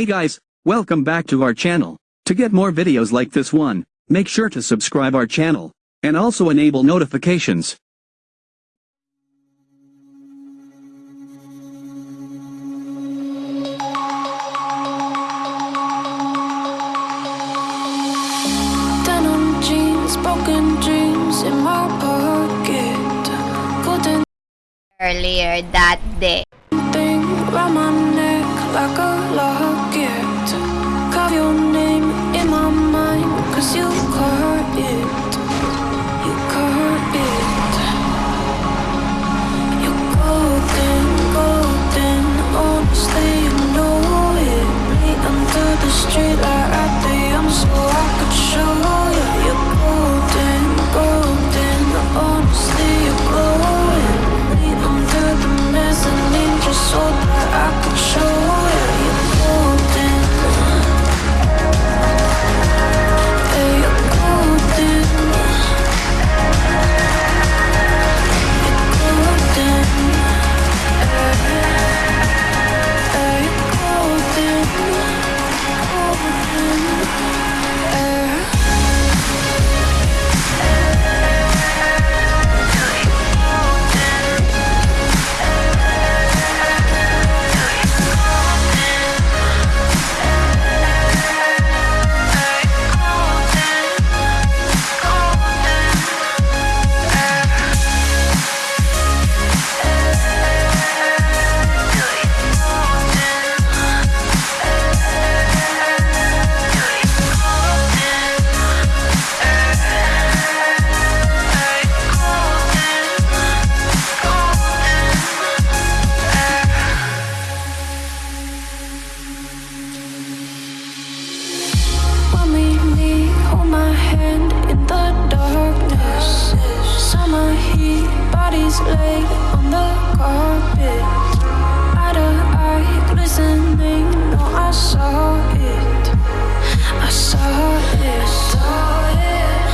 Hey guys, welcome back to our channel. To get more videos like this one, make sure to subscribe our channel, and also enable notifications. Denim jeans, broken dreams in my pocket. Couldn't earlier that day. thing round my neck like a on the carpet. Eye to eye glistening, no I saw it. I saw it, saw it.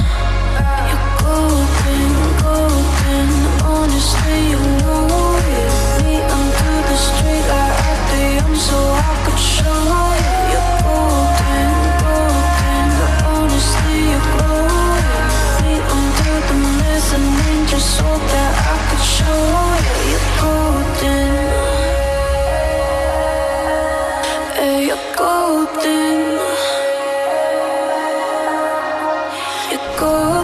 You're honestly 걷고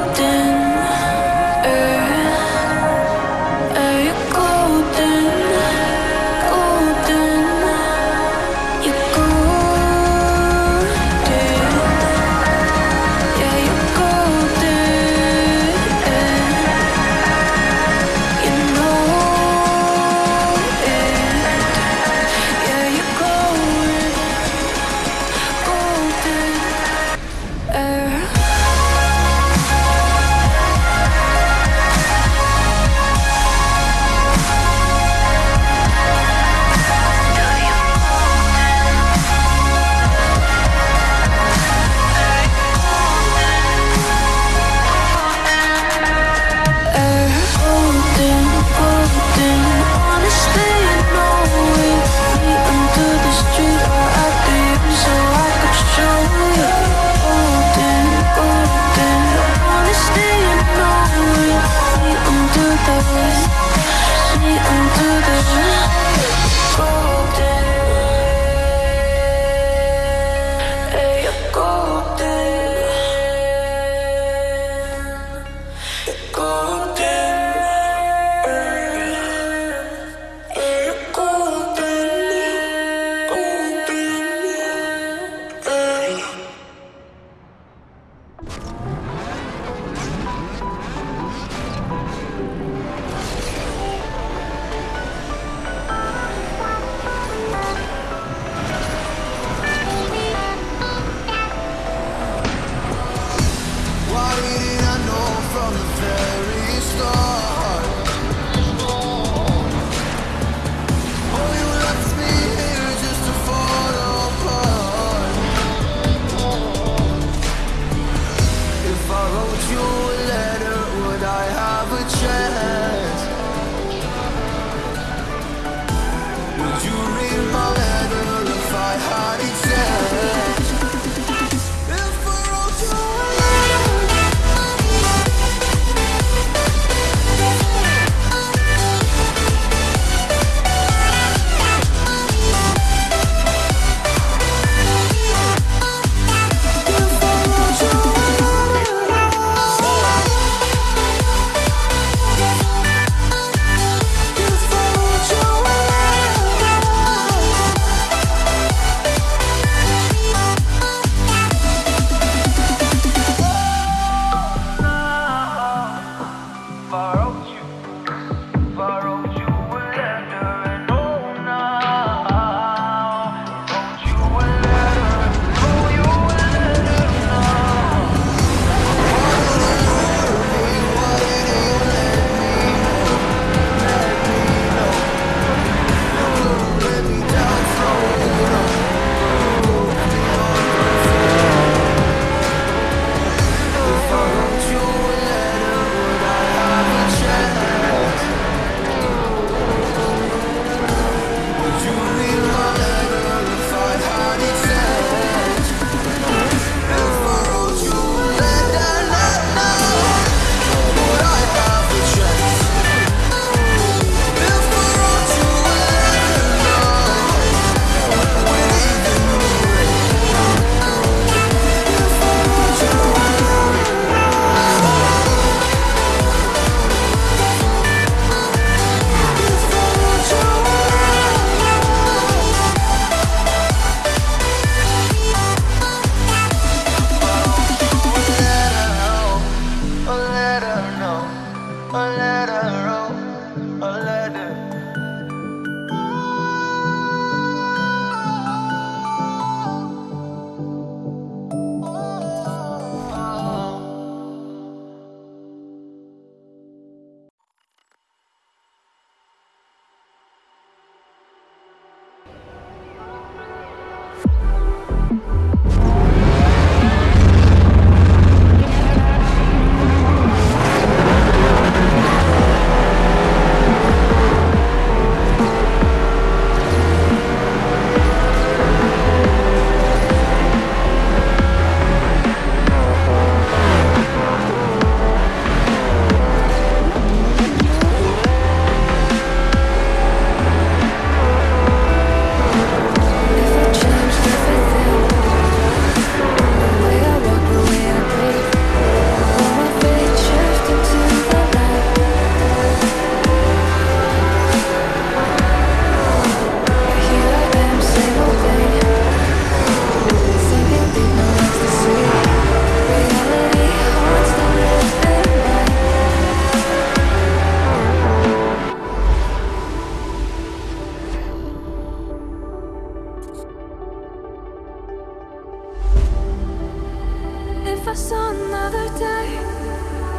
If I saw another day,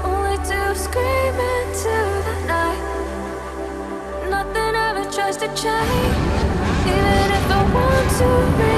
only to scream into the night. Nothing ever tries to change, even if I want to.